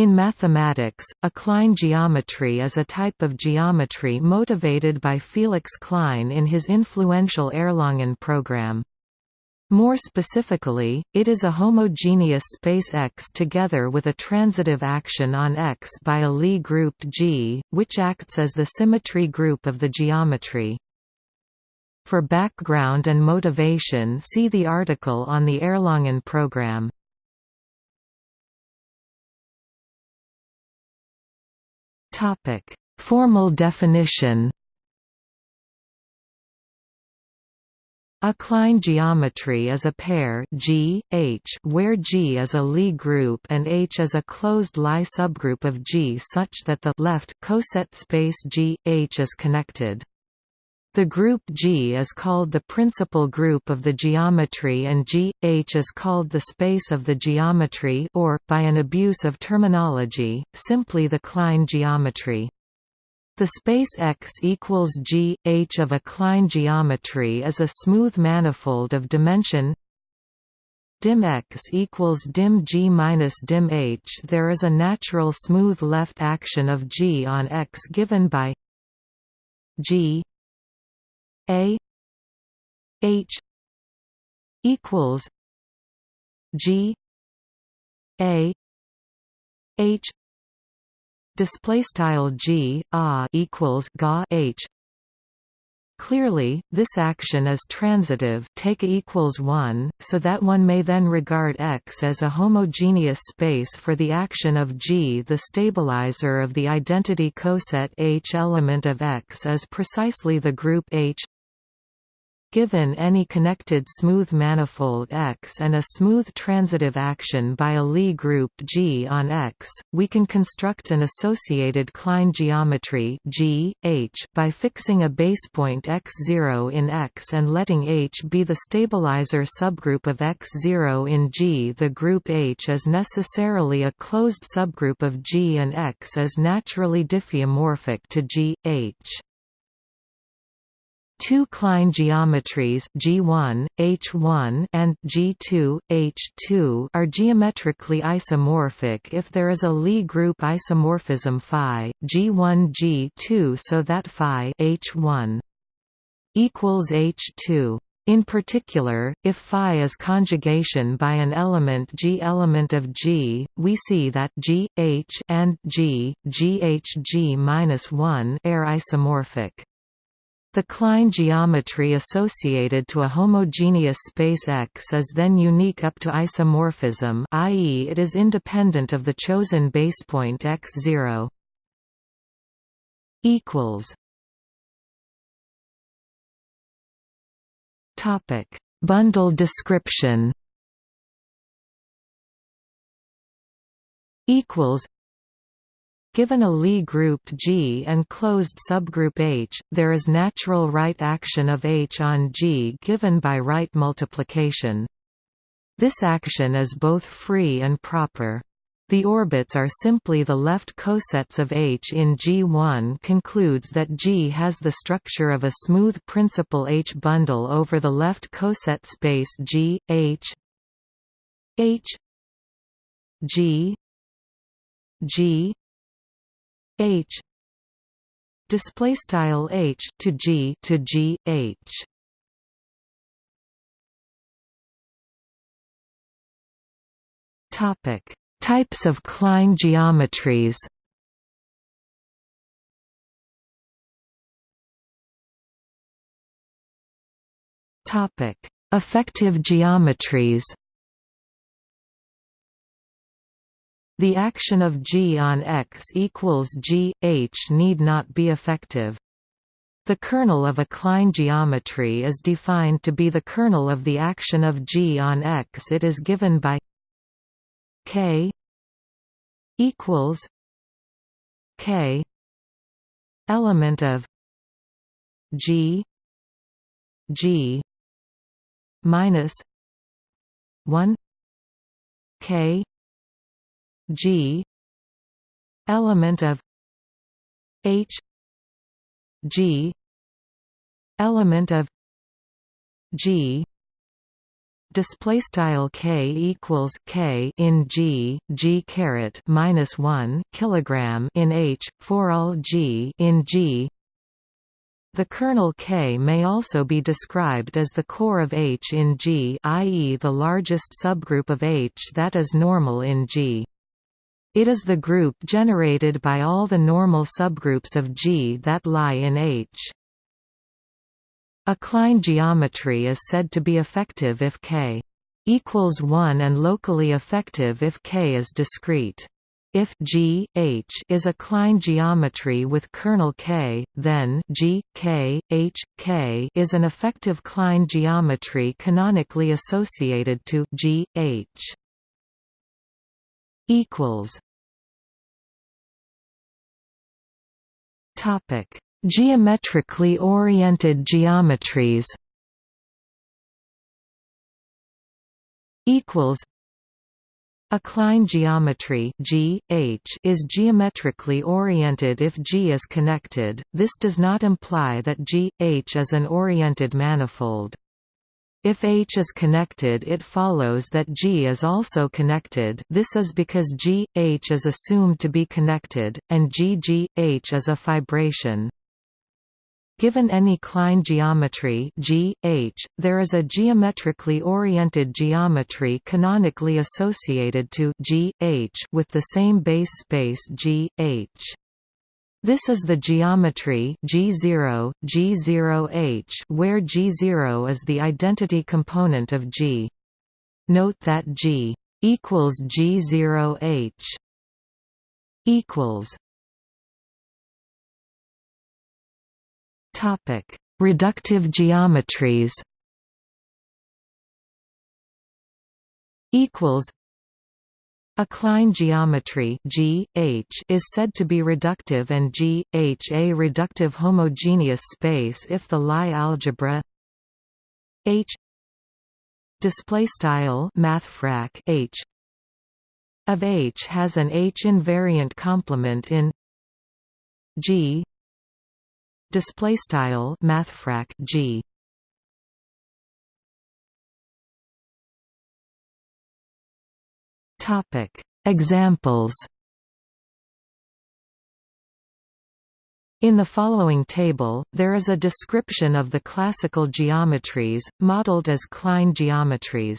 In mathematics, a Klein geometry is a type of geometry motivated by Felix Klein in his influential Erlangen program. More specifically, it is a homogeneous space X together with a transitive action on X by a Lie group G, which acts as the symmetry group of the geometry. For background and motivation see the article on the Erlangen program. Topic: Formal definition. A Klein geometry is a pair G, H where G is a Lie group and H is a closed Lie subgroup of G such that the left coset space G, H is connected. The group G is called the principal group of the geometry and G, H is called the space of the geometry or, by an abuse of terminology, simply the Klein geometry. The space X equals G, H of a Klein geometry is a smooth manifold of dimension dim X equals dim G minus dim H. There is a natural smooth left action of G on X given by G a H equals G A H display style G a equals ga H Clearly, this action is transitive take equals 1, so that one may then regard X as a homogeneous space for the action of G. The stabilizer of the identity coset H element of X is precisely the group H Given any connected smooth manifold X and a smooth transitive action by a Lie group G on X, we can construct an associated Klein geometry G, H by fixing a basepoint x0 in X and letting H be the stabilizer subgroup of x0 in G. The group H is necessarily a closed subgroup of G and X is naturally diffeomorphic to G, H. Two Klein geometries G1, H1 and G2, H2 are geometrically isomorphic if there is a Lie group isomorphism phi G1 G2 so that phi H1 equals H2 in particular, if phi is conjugation by an element G element of G, we see that G, H and G, GHG-1 are isomorphic. The Klein geometry associated to a homogeneous space X is then unique up to isomorphism i.e. it is independent of the chosen basepoint x0. Topic: Bundle description. Equals Given a Lie group G and closed subgroup H, there is natural right action of H on G given by right multiplication. This action is both free and proper. The orbits are simply the left cosets of H in G1 concludes that G has the structure of a smooth principal H bundle over the left coset space G, H H G G h. Display style h to g to g h. Topic. Types of Klein geometries. Topic. Effective geometries The action of G on X equals G, H need not be effective. The kernel of a Klein geometry is defined to be the kernel of the action of G on X. It is given by K equals K element of G G minus one K G element of H G element of G display style k equals k in g g caret minus 1 kilogram in h for all g in g the kernel K may also be described as the core of H in G i.e. the largest subgroup of H that is normal in G. It is the group generated by all the normal subgroups of G that lie in H. A Klein geometry is said to be effective if K equals 1 and locally effective if K is discrete. If G H is a Klein geometry with kernel K, then G K H K is an effective Klein geometry canonically associated to G H. Equals. Topic: Geometrically oriented geometries. Equals. A Klein geometry G, H is geometrically oriented if G is connected, this does not imply that G, H is an oriented manifold. If H is connected it follows that G is also connected this is because G, H is assumed to be connected, and G G, H is a fibration. Given any Klein geometry G, H, there is a geometrically oriented geometry canonically associated to G, H with the same base space G, H. This is the geometry G0, G0H where G0 is the identity component of G. Note that G equals G0H equals Topic: Reductive geometries. Equals. A Klein geometry G, H is said to be reductive and G, H a reductive homogeneous space if the Lie algebra H H of H has an H invariant complement in G g topic examples In the following table, there is a description of the classical geometries, modeled as Klein geometries.